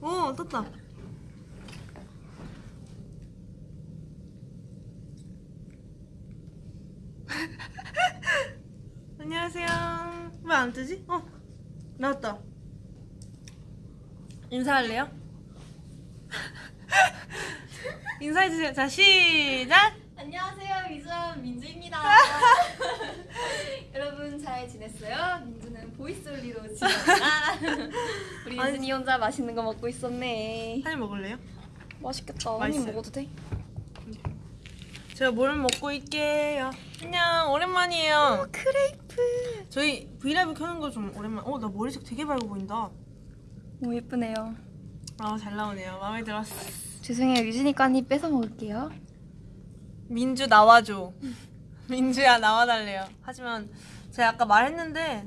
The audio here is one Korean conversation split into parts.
어 떴다. 안녕하세요. 왜 안 뜨지? 어 나왔다. 인사할래요? 인사해주세요. 자 시작. 안녕하세요 미주원 민주입니다 여러분 잘 지냈어요? 민주는 voice only로 지냈다 우리 아니, 유진이 혼자 맛있는 거 먹고 있었네 한입 먹을래요? 맛있겠다 한 맛있어요. 입 먹어도 돼? 제가 뭘 먹고 있게요. 안녕 오랜만이에요. 크레이프 저희 브이라이브 켜는 거 좀 오랜만. 어나 머리색 되게 밝아 보인다. 너무 예쁘네요 아잘 나오네요. 마음에 들었어. 죄송해요 유진이 거 한입 뺏어 먹을게요 민주 나와줘. 민주야 나와달래요. 하지만 제가 아까 말했는데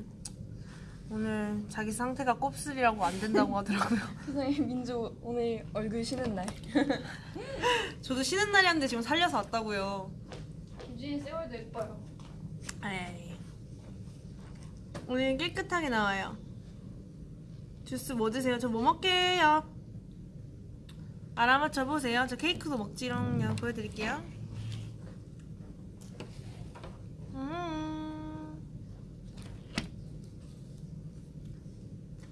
오늘 자기 상태가 곱슬이라고 안 된다고 하더라고요. 죄송해요 민주 오늘 얼굴 쉬는 날 저도 쉬는 날이었는데 지금 살려서 왔다고요. 유진이 세월도 예뻐요 에이. 오늘 깨끗하게 나와요. 주스 뭐 드세요? 저 뭐 먹게요? 알아맞혀 보세요. 저 케이크도 먹지롱요. 보여드릴게요. 음.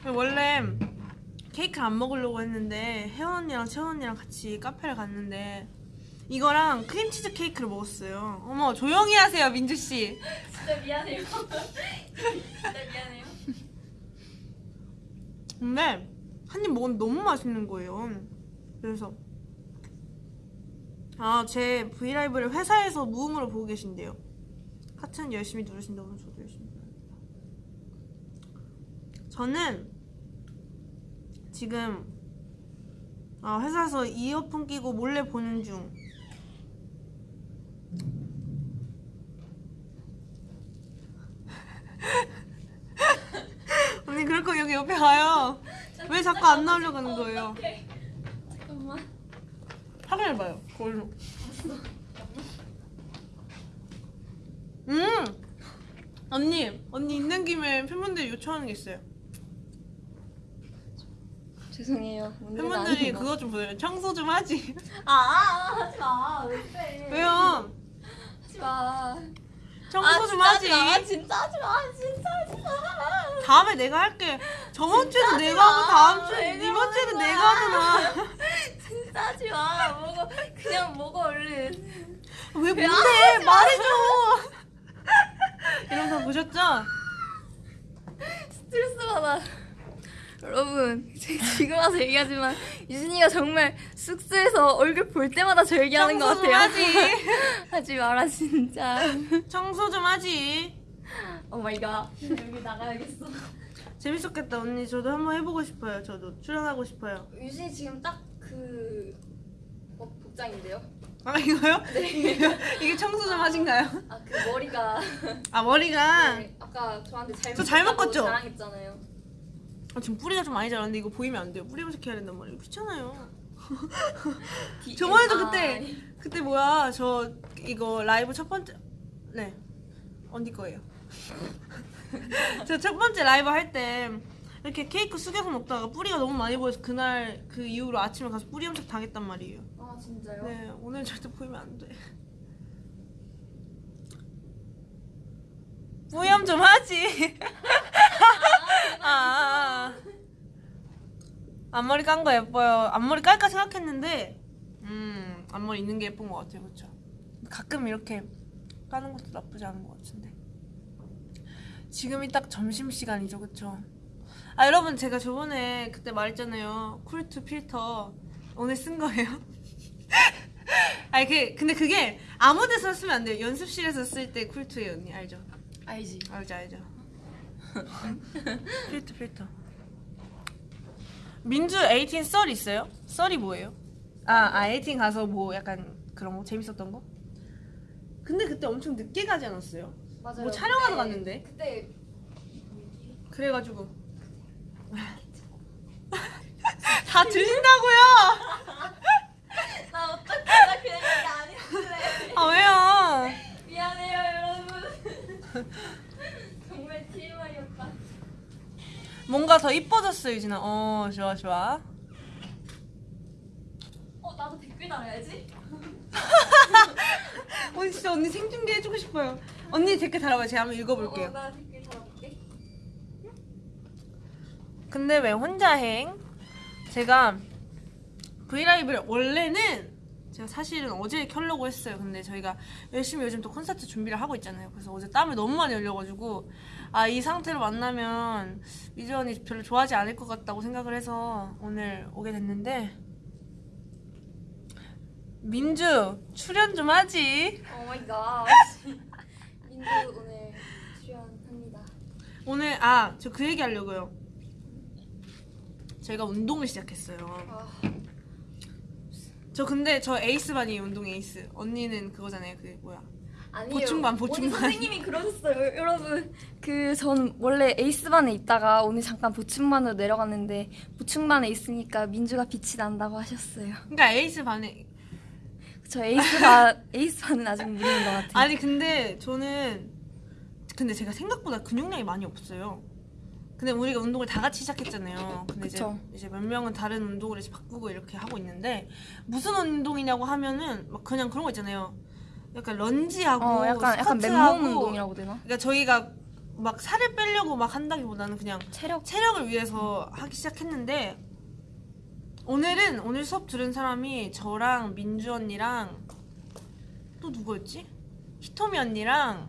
원래 케이크 안 먹으려고 했는데 혜원 언니랑 채원 언니랑 같이 카페를 갔는데 이거랑 크림치즈 케이크를 먹었어요. 어머 조용히 하세요 민주 씨. 진짜 미안해요 진짜 미안해요 근데 한 입 먹었는데 너무 맛있는 거예요. 그래서 아 제 브이라이브를 회사에서 무음으로 보고 계신데요. 하트는 열심히 누르신다고 해서 저도 열심히. 저는 지금 아, 회사에서 이어폰 끼고 몰래 보는 중. 언니 그럴 거 여기 옆에 가요. 왜 자꾸 안 나오려고 하는 거예요? 잠깐만 확인해봐요. 그걸로. 음! 언니, 언니 있는 김에 팬분들이 요청하는 게 있어요. 죄송해요 팬분들이. 그거 좀 보세요. 청소 좀 하지. 아, 아 하지 마 왜 그래 왜요? 하지 마 청소 좀 하지. 아 진짜 하지 마 진짜 하지 마 다음에 내가 할게. 저번 주에도 하지 내가 하고 마. 다음 주에 왜 이번 주에도 그러는 내가 거야. 하잖아. 진짜 하지 마 먹어 그냥 먹어 얼른 왜 뭔데? 말해줘. 이런 거 보셨죠? 스트레스 받아 여러분 지금 와서 얘기하지만 유진이가 정말 숙소에서 얼굴 볼 때마다 저 얘기하는 것 같아요 하지. 하지 마라 진짜 청소 좀 하지. oh my god 여기 나가야겠어 재밌었겠다 언니. 저도 한번 해보고 싶어요. 저도 출연하고 싶어요. 유진이 지금 딱그 복장인데요 아 이거요? 이게, 이게 청소 좀 하신가요? 아 그 머리가 아 머리가 네, 아까 저한테 잘못 저 잘못? 자랑했잖아요 아, 지금 뿌리가 좀 많이 자랐는데 이거 보이면 안 돼요. 뿌리 염색해야 된단 말이에요. 귀찮아요. 저번에도 아, 그때 그때 뭐야 저 이거 라이브 첫 번째 네 언니 거예요. 저 첫 번째 라이브 할 때 이렇게 케이크 숙여서 먹다가 뿌리가 너무 많이 보여서 그날 그 이후로 아침에 가서 뿌리 염색 당했단 말이에요. 아 진짜요? 네 오늘 절대 보이면 안 돼. 뿌염 좀 하지. 아, 아, 아. 앞머리 깐 거 예뻐요. 앞머리 깔까 생각했는데, 음, 앞머리 있는 게 예쁜 것 같아요, 그렇죠? 가끔 이렇게 까는 것도 나쁘지 않은 것 같은데. 지금이 딱 점심 시간이죠, 그렇죠? 아 여러분 제가 저번에 그때 말했잖아요. 쿨투 필터 오늘 쓴 거예요. 아니 그 근데 그게 아무 데서 쓰면 안 돼요. 연습실에서 쓸 때 쿨투예요, 언니 알죠? 알지 알죠 알죠 필터 필터 민주 18썰 있어요? 썰이 뭐예요? 아, 아18 가서 뭐 약간 그런 거 재밌었던 거? 근데 그때 엄청 늦게 가지 않았어요? 맞아요 뭐 촬영하러 그때- 갔는데? 그때 그래가지고 다 들린다고요? 나 어떡해 나 그냥 했는데 아 왜요? 미안해요 여러분 정말 TMI였다 뭔가 더 이뻐졌어 유진아 어 좋아 좋아 어 나도 댓글 달아야지. 언니 진짜 언니 생중계 해주고 싶어요 언니 댓글 달아봐요 제가 한번 읽어볼게요 어, 나 댓글 달아볼게. 근데 왜 혼자 행? 제가 브이라이브를 원래는 제가 사실은 어제 켜려고 했어요. 근데 저희가 열심히 요즘 또 콘서트 준비를 하고 있잖아요. 그래서 어제 땀을 너무 많이 흘려가지고 아 이 상태로 만나면 민주 언니 별로 좋아하지 않을 것 같다고 생각을 해서 오늘 오게 됐는데 민주 출연 좀 하지. oh my god. 민주 오늘 출연합니다. 오늘 아 저 그 얘기 하려고요. 저희가 운동을 시작했어요. 아, 저 근데 저 에이스 반이에요 운동 에이스 언니는 그거잖아요 그 뭐야 아니에요. 보충반, 보충반. 오늘 선생님이 그러셨어요. 여러분, 그 전 원래 에이스반에 있다가 오늘 잠깐 보충반으로 내려갔는데 보충반에 있으니까 민주가 빛이 난다고 하셨어요. 그러니까 에이스 반에 저 에이스반 에이스반은 아직 무리인 것 같아요. 아니 근데 저는 근데 제가 생각보다 근육량이 많이 없어요 근데 우리가 운동을 다 같이 시작했잖아요 근데 그쵸. 이제 이제 몇 명은 다른 운동을 이제 바꾸고 이렇게 하고 있는데 무슨 운동이냐고 하면은 막 그냥 그런 거 있잖아요 약간 런지하고 어, 약간 약간 맨몸 운동이라고 되나? 그러니까 저희가 막 살을 빼려고 막 한다기보다는 그냥 체력 체력을 위해서 하기 시작했는데 오늘은 오늘 수업 들은 사람이 저랑 민주 언니랑 또 누구였지? 히토미 언니랑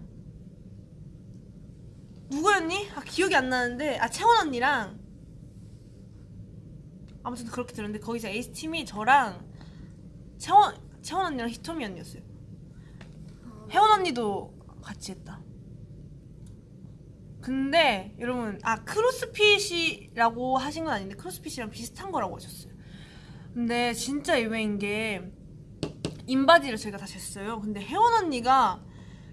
누구였니? 아 기억이 안 나는데 아 채원 언니랑 아무튼 그렇게 들었는데 거기서 에이스 팀이 저랑 채원 채원 언니랑 히토미 언니였어요. 혜원 언니도 같이 했다. 근데 여러분 아 크로스핏이라고 하신 건 아닌데 크로스핏이랑 비슷한 거라고 하셨어요. 근데 진짜 의외인 게 인바디를 저희가 다 쟀어요. 근데 혜원 언니가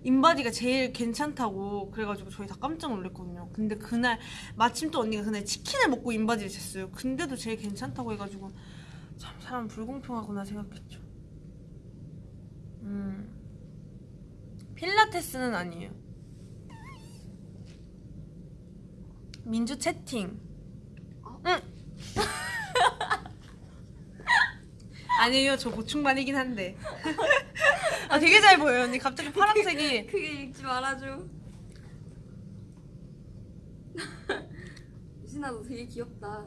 인바디가 제일 괜찮다고 그래가지고 저희 다 깜짝 놀랐거든요. 근데 그날 마침 또 언니가 그날 치킨을 먹고 인바디를 쟀어요. 근데도 제일 괜찮다고 해가지고 참 사람 불공평하구나 생각했죠. 음 필라테스는 아니에요. 민주 채팅. 응. 아니에요, 저 보충반이긴 한데. 아, 되게 잘 보여요, 언니. 갑자기 파란색이. 크게 읽지 말아줘. 유진아 너 되게 귀엽다.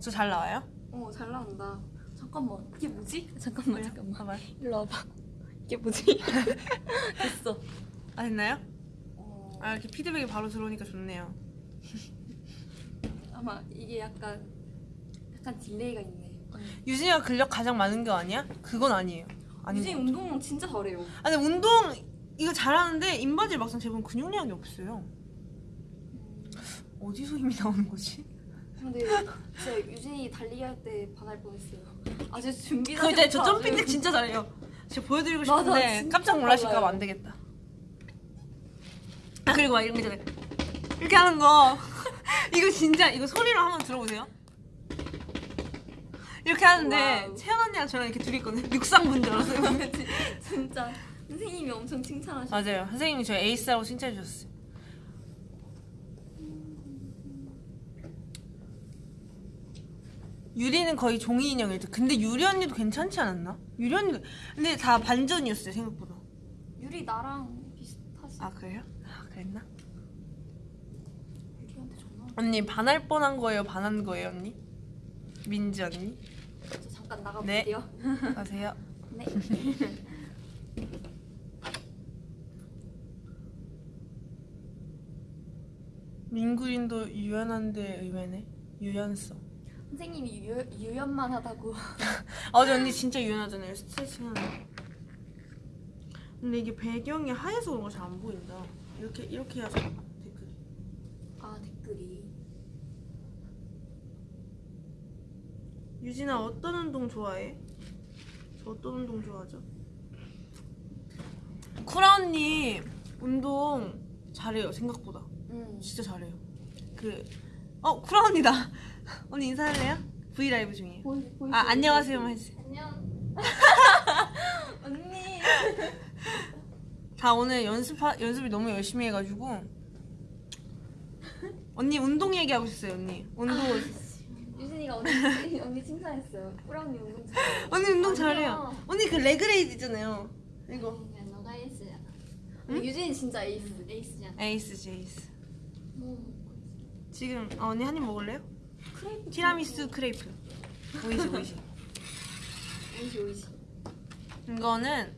저 잘 나와요? 어잘 나온다. 잠깐만 이게 뭐지? 잠깐만 잠깐만. 일로 와봐. 이게 뭐지? 됐어. 아, 됐나요? 어, 아, 이렇게 피드백이 바로 들어오니까 좋네요. 아마 이게 약간 약간 delay가 있네. 유진이가 근력 가장 많은 거 아니야? 그건 아니에요. 유진이 것 운동 진짜 잘해요. 아, 근데 운동 이거 잘하는데 인바디 막상 재보면 근육량이 없어요. 어디서 힘이 나오는 거지? 근데 진짜 유진이 달리기 할 때 반할 뻔했어요. 아직 준비 그 이제 저 점핑 진짜 잘해요. 제가 보여드리고 싶은데 깜짝 놀라실까봐. 안 되겠다. 아 그리고 막 이런 거 있잖아요. 이렇게 하는 거 이거 진짜 이거 소리로 한번 들어보세요. 이렇게 하는데. 채연 언니랑 저랑 이렇게 둘이 있거든요. 육상분 줄 알았어요. 진짜 선생님이 엄청 칭찬하셨어. 맞아요. 선생님이 저 에이스라고 칭찬해 주셨어요. 유리는 거의 종이 듯. 근데 유리 언니도 괜찮지 않았나? 유리 언니 근데 다 반전이었어요 생각보다. 유리 나랑 비슷하지. 아 그래요? 아 그랬나? 유리한테 전화. 언니 반할 뻔한 거예요? 반한 거예요 언니? 민지 언니? 저 잠깐 네. 나가볼게요. 아세요? 네. 민구린도 유연한데 의외네. 유연성. 선생님이 유, 유연만 하다고. 아, 어제 언니 진짜 유연하잖아요. 스트레칭 하는 거. 근데 이게 배경이 하얘서 그런 거잘 안 보인다. 이렇게 이렇게 해야지 댓글이. 아 댓글이. 유진아 어떤 운동 좋아해? 저 어떤 운동 좋아하죠? 쿠라 언니 운동 잘해요 생각보다. 응. 진짜 잘해요. 그, 어, 쿠라 언니다. 언니 인사할래요? 브이 라이브 중이에요. 보이, 보이, 아, 보이, 안녕하세요만. 해주세요. 안녕. 언니. 다 오늘 연습, 연습을 너무 열심히 해가지고. 언니 운동 얘기하고 있어요 언니 운동 유진이가 언니 언니 칭찬했어요. 언니 운동 잘해. 언니 운동. 잘해요 언니 그 leg raise 있잖아요 이거 너가 에이스잖아. 유진이 진짜 에이스. 에이스잖아. 에이스 에이스 뭐 지금 아, 언니 한 입 먹을래요? 크레이프. 티라미수 크레이프 おいしい おいしい 오이시 오이시. 이거는.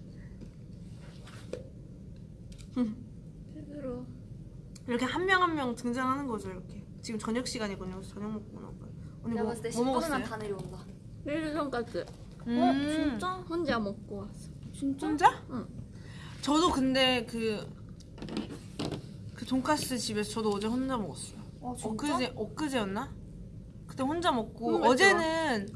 이렇게 한 명 한 명 등장하는 거죠 이렇게 지금 저녁 시간이거든요 저녁 먹고 나올 거예요 언니 뭐, 봤을 때뭐 10분이면 먹었어요? 다 내려온다. 밀 돈까스. 음. 혼자 먹고 왔어. 진짜? 혼자? 응. 저도 근데 그, 그 돈까스 집에서 저도 어제 혼자 먹었어요. 아 진짜? 엊그제, 엊그제였나? 그때 혼자 먹고, 음, 어제는,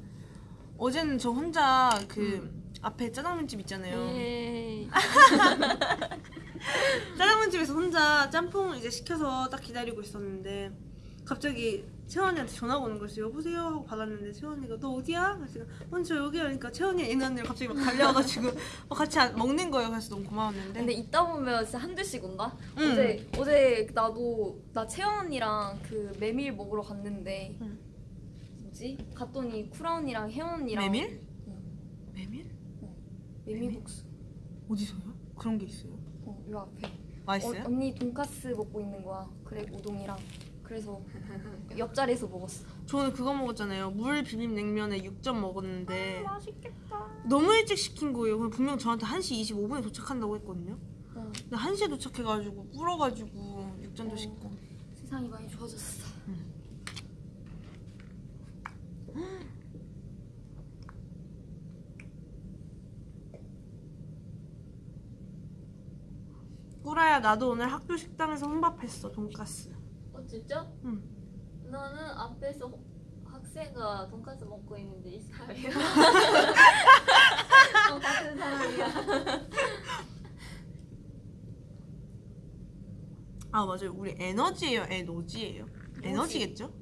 어제는 저 혼자 그 앞에 짜장면집 있잖아요. 에이. 짜장면집에서 혼자 짬뽕 이제 시켜서 딱 기다리고 있었는데, 갑자기 채원이한테 전화가 오는 거였어요. 여보세요? 하고 받았는데, 채원이가 너 어디야? 그래서 제가, 언니 저 여기야. 그러니까 채원이 얘네 언니를 갑자기 막 달려와가지고, 막 같이 안- 먹는 거예요. 그래서 너무 고마웠는데. 근데 이따 보면 진짜 한 대씩 온다. 응. 어제 어제 나도 나 채연 언니랑 그 메밀 먹으러 갔는데 응. 뭐지? 갔더니 쿠라 언니랑 혜원 언니랑 메밀? 응. 메밀? 메밀국수. 어디서요? 그런 게 있어요? 어, 요 앞에. 맛있어요? 어, 언니 돈까스 먹고 있는 거야. 그래 우동이랑. 그래서 옆자리에서 먹었어. 저는 그거 먹었잖아요. 물 비빔 냉면에 6점 먹었는데 맛있겠다. 너무 일찍 시킨 거예요. 분명 저한테 1시 25분에 도착한다고 했거든요. 응. 근데 1시에 도착해가지고 불어가지고 6점도 어. 시키고 세상이 많이 좋아졌어. 꾸라야 나도 오늘 학교 식당에서 혼밥했어 돈까스. 어 진짜? 응. 나는 앞에서 호- 학생가 돈까스 먹고 있는데 이 사람이야. 어, 같은 사람이야. 아 맞아요. 우리 에너지예요. 에너지예요. 에너지겠죠?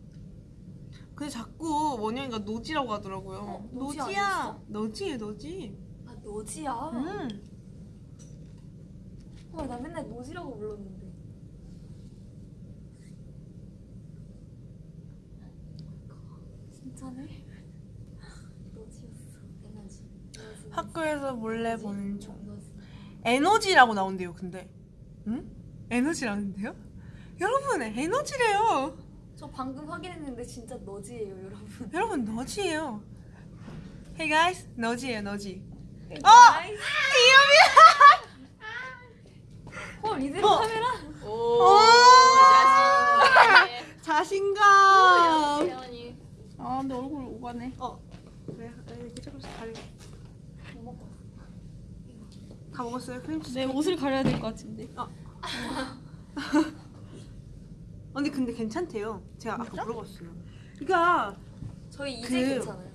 근데 자꾸 원영이가 노지라고 하더라고요. 어, 노지 노지야. 너지예 너지. 아 노지야. 음. 어, 나 맨날 노지라고 불렀는데. 진짜네? 노지였어. 에너지. 학교에서 몰래 보는 중. 에너지. 에너지라고 나온대요, 근데. 응? 에너지라는데요? 여러분, 에너지래요. 저 방금 확인했는데 진짜 너지예요, 여러분. 여러분, 너지예요. Hey guys, 너지예요, 너지. 어! 헐, 이대로 어. 카메라? 오, 오! 자신. 자신감. 세연이. 아, 근데 얼굴 오가네. 어, 그래, 이렇게 조금씩 가려. 다 먹었어요, 크림치즈. 내 옷을 가려야 될 것 같은데. 언니 근데 괜찮대요. 제가 아까 물어봤어요. 그러니까 저희 이제 그- 괜찮아요.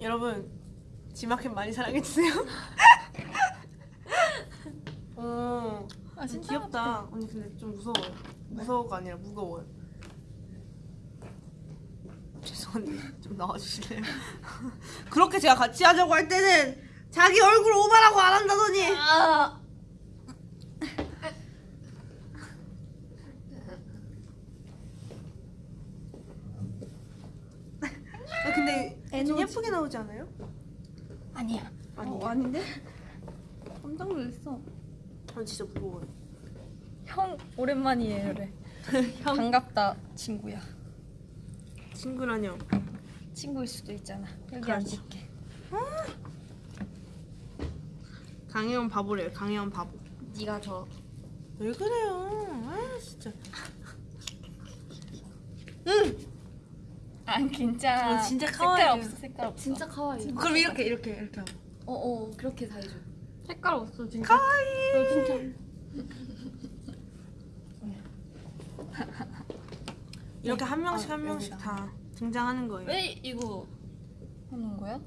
여러분 지마켓 많이 사랑해 주세요. 어, 아, 좀 귀엽다. 언니 근데 좀 무서워요. 무서워가 아니라 무거워요. 죄송한데 좀 나와주실래요? 그렇게 제가 같이 하자고 할 때는 자기 얼굴 오바라고 안 한다더니. 아, 아, 근데 좀 에너지. 예쁘게 나오지 않아요? 아니야. 아니, 어, 아닌데? 깜짝 놀랐어. 전 진짜 무거워요. 형 오랜만이에요, 그래. 반갑다, 친구야. 친구라뇨. 친구일 수도 있잖아. 여기 그렇죠. 앉을게. 강혜원 바보래요. 강혜원 바보. 네가 저 왜 그래요? 아 진짜. 응. 아, 괜찮아. 어, 진짜 색깔 카와이죠. 없어, 색깔 없어. 진짜 카와이. 그럼 이렇게 이렇게 이렇게 하고. 어, 어, 그렇게 다 해줘. 색깔 없어 진짜. 카와이. 진짜. 이렇게 한 명씩 아, 한 명씩 여기다. 다 등장하는 거예요. 왜 이거 하는 거야?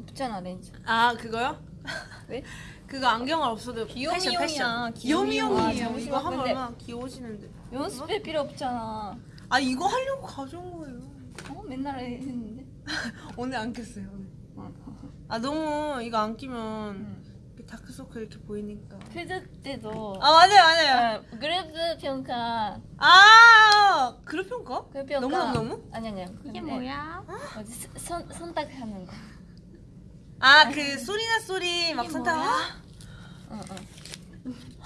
없잖아, 렌즈. 아 그거요? 왜? 그거 안경을 없어도 귀요미용이야, 패션, 패션. 귀요미용. 귀요미용이에요. 아, 이거 하면 얼마나 귀여우시는데. 연습할 필요 없잖아. 아 이거 하려고 가져온 거예요. 어, 맨날 했는데. 오늘 안 꼈어요. 오늘. 아 너무 이거 안 끼면 응. 이렇게 다크서클 이렇게 보이니까. 퀴즈 때도 아 맞아요 맞아요. 어, 그룹 평가 아 그룹 평가? 그룹 평가 너무 너무 너무? 아니 아니야 이게 뭐야? 뭐지 스- 선 선택하는 거 아 그 소리나 소리 막? 아, 어, 어.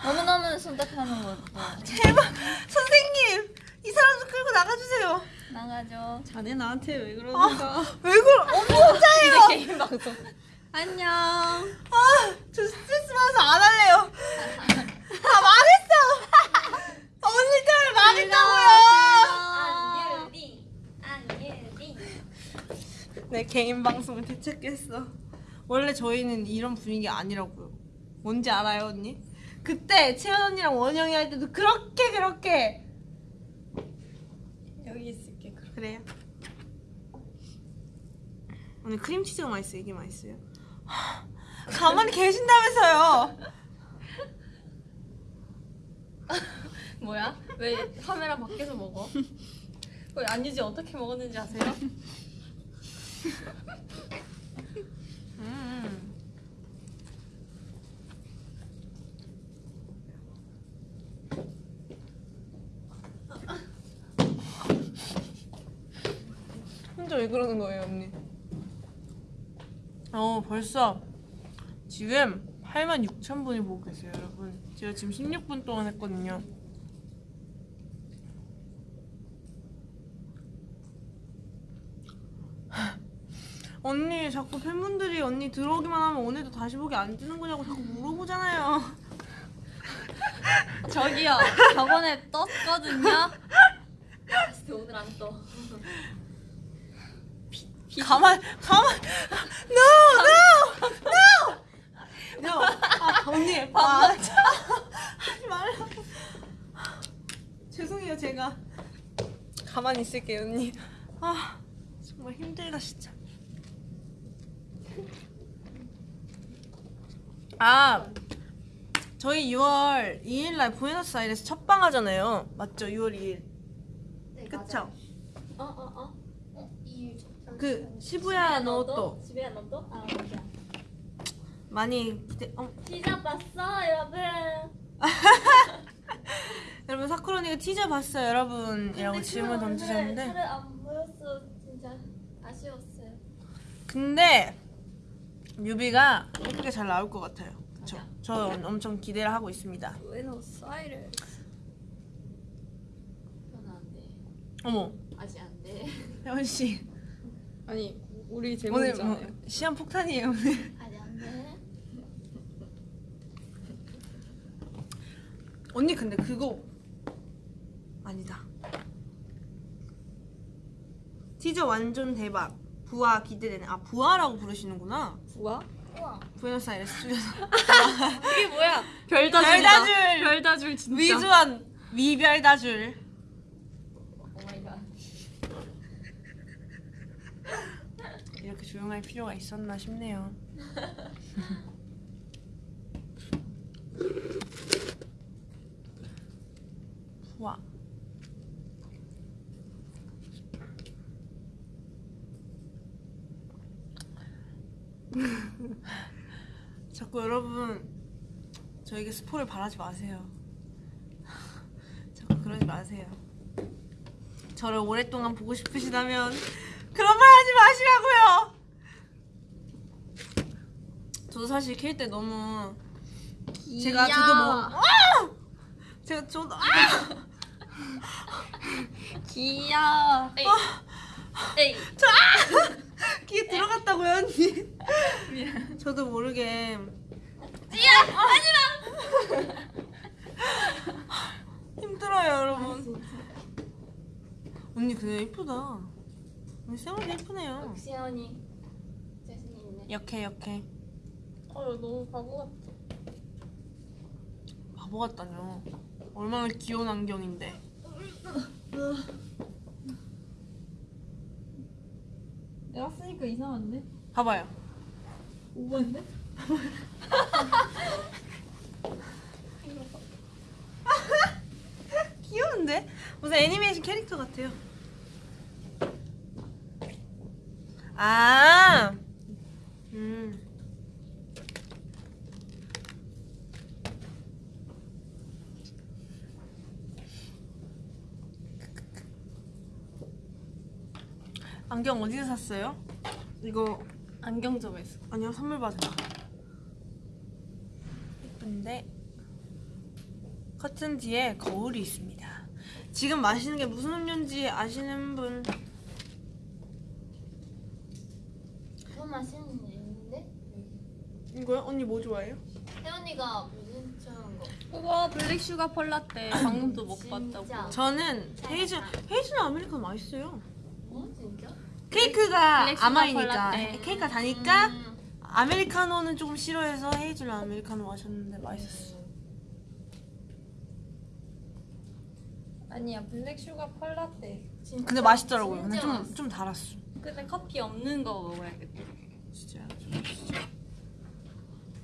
너무너무 선택하는 것도 제발 선생님 이 사람 좀 끌고 나가주세요. 나가죠 자네 나한테 왜 그러는가? 왜 그래? 어머 혼자예요. 개인 방송 안녕. 아 저 스트레스 받아서 안 할래요. 다 망했어. 언니 때문에 망했다고요. 내 개인 방송을 되찾겠어. 원래 저희는 이런 분위기 아니라고요. 뭔지 알아요, 언니? 그때 채연 언니랑 원영이 할 때도 그렇게 그렇게. 그래요. 언니 크림치즈가 맛있어요. 이게 맛있어요. 하, 가만히 계신다면서요. 뭐야? 왜 카메라 밖에서 먹어? 왜 안유지 어떻게 먹었는지 아세요? 음. 왜 그러는 거예요, 언니? 어, 벌써 지금 8만 6천 분이 보고 계세요, 여러분. 제가 지금 16분 동안 했거든요. 언니 자꾸 팬분들이 언니 들어오기만 하면 오늘도 다시 보기 안 뜨는 거냐고 자꾸 물어보잖아요. 저기요. 저번에 떴거든요. 진짜 오늘 안떠 가만 가만 no no no. no 아 언니 아, 하지 말라고. 죄송해요 제가. 가만히 있을게요 언니. 아 정말 힘들다 진짜. 아 저희 6월 2일날 부에노스아이레스 첫방 하잖아요. 맞죠? 6월 2일. 그쵸? 어어어 그 시부야 노또? 집에 너도? 아 맞아. 많이 기대 어. 티저 봤어 여러분? 여러분 사쿠로니가 티저 봤어요 여러분이라고 질문 던지셨는데. 차를 안 보였어. 진짜 아쉬웠어요. 근데 뮤비가 예쁘게 잘 나올 것 같아요. 그쵸? 저 엄청 기대를 하고 있습니다. 부에노스아이레스. 그건 안돼 어머. 아직 안돼. 혜원씨 아니 우리 오늘 제목이잖아요. 뭐 시험 폭탄이에요 오늘 안돼 언니 근데 그거 아니다 티저 완전 대박 부하 기대되네 아 부하라고 부르시는구나? 우와 부에노스아이레스 줄여서 이게 뭐야? 별다줄. 별다줄! 별다줄 진짜. 위주한 위별다줄 오마이갓 이렇게 조용할 필요가 있었나 싶네요. 와. 자꾸 여러분 저에게 스포를 바라지 마세요. 자꾸 그러지 마세요. 저를 오랫동안 보고 싶으시다면 그런 말 하지 마시라고요. 저도 사실 킬때 너무 제가 저도 뭐 아! 제가 저도 아! 귀여워. 에이 에이 귀에 들어갔다고요 언니. 저도 모르게 힘들어요 여러분. 언니 근데 예쁘다. 언니 쌩얼이 예쁘네요. 역시 언니 자신 있네 역해 역해. 어 너무 바보 같아. 바보 같다뇨. 얼마나 귀여운 안경인데. 내가 쓰니까 이상한데? 봐봐요. 오버인데? 귀여운데? 무슨 애니메이션 캐릭터 같아요. 아, 음. 안경 어디서 샀어요? 이거 안경점에서. 아니요 선물 받았다. 예쁜데 커튼 뒤에 거울이 있습니다. 지금 마시는 게 무슨 음료인지 아시는 분? 그런 맛있는 게 있는데? 이거요? 언니 뭐 좋아해요? 혜연이가 무슨 처음 거? 우와 black sugar pearl latte. 방금도 못 진짜. 봤다고. 저는 hazel hazel 아메리카노 맛있어요. 케이크가 black 甘い니까 pearl latte. 케이크가 다니까 음. 아메리카노는 조금 싫어해서 hazel 아메리카노 마셨는데 맛있었어. 아니야 black sugar pearl latte. 진짜? 근데 맛있더라고요. 근데 좀 맛있어. 좀 달았어. 근데 커피 없는 거 먹어야겠다. 진짜.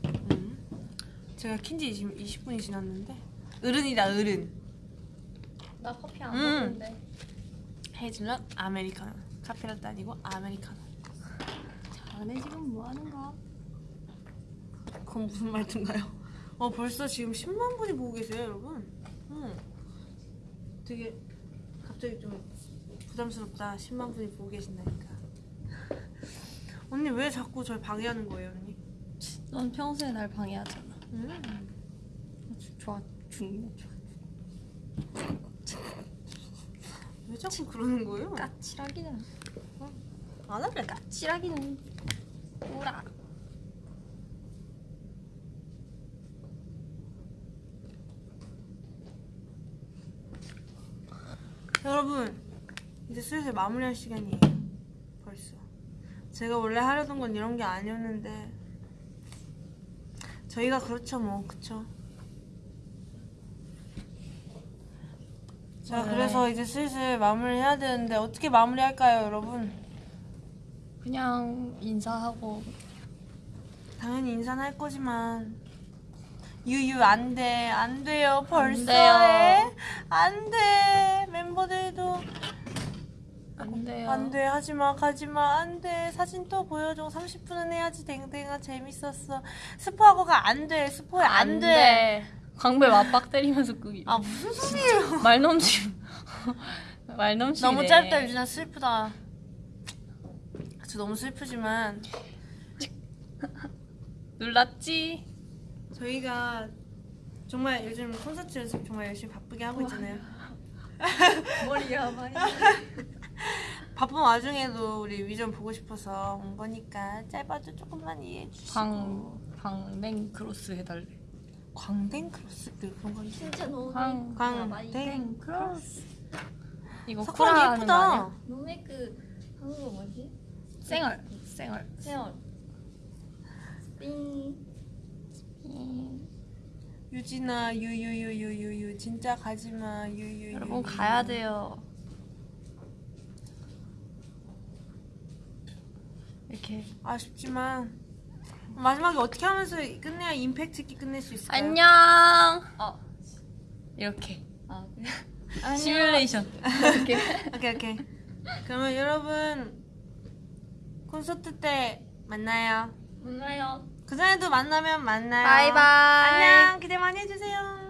음. 제가 킨지 지금 20분이 지났는데 어른이다 어른. 나 커피 안 음. 먹는데. 헤이즐넛 아메리카노. 카페라떼 아니고 아메리카노. 자네 지금 뭐 하는 거? 그건 무슨 말인가요? 어 벌써 지금 10만 분이 보고 계세요 여러분. 응. 되게 갑자기 좀 부담스럽다. 10만 분이 보고 계신다니까. 언니 왜 자꾸 절 방해하는 거예요, 언니? 넌 평소에 날 방해하잖아. 음. 좋아 죽네. 좋아. 왜 자꾸 그러는 거예요? 까칠하기는. 안 할래. 까칠하기는. 뭐라. 여러분 이제 슬슬 마무리할 시간이에요. 벌써. 제가 원래 하려던 건 이런 게 아니었는데 저희가 그렇죠 뭐 그쵸? 자 네. 그래서 이제 슬슬 마무리 해야 되는데 어떻게 마무리할까요 여러분? 그냥 인사하고. 당연히 인사는 할 거지만. 유유 안돼 안돼요 벌써 돼요. 해 안돼 멤버들도. 안 돼요. 안돼 하지마 가지마 안돼. 사진 또 보여줘. 30분은 해야지. 댕댕아 재밌었어. 스포하고가 안돼 스포해 안돼 광배 맞박 때리면서 끄기. 아 무슨 소리예요 말 넘치. 말 넘치네. 너무 짧다 유진아 슬프다 저 너무 슬프지만 놀랐지? 저희가 정말 요즘 콘서트 연습 정말 열심히 바쁘게 하고 있잖아요 머리야 많이. 바쁜 와중에도 우리 위전 보고 싶어서 온 거니까 짧아도 조금만 이해해 주시고 광 광냉 크로스 해달래. 광댕 크로스? 네, 그런 건지? 진짜 너무 광 광댕 크로스. 이거 거 예쁘다? 너네 그 한국어 뭐지? 쌩얼 쌩얼. 세월 띵. 유진아 유유유유유유. 진짜 가지마. 유유유. 여러분 가야 돼요. 이렇게. 아쉽지만 마지막에 어떻게 하면서 끝내야 임팩트 있게 끝낼 수 있을까요? 안녕. 어 이렇게 아, 그래? 시뮬레이션. 이렇게. 오케이 오케이 그러면 여러분 콘서트 때 만나요 몰라요 그 전에도 만나면 만나요 바이바이. 안녕 기대 많이 해주세요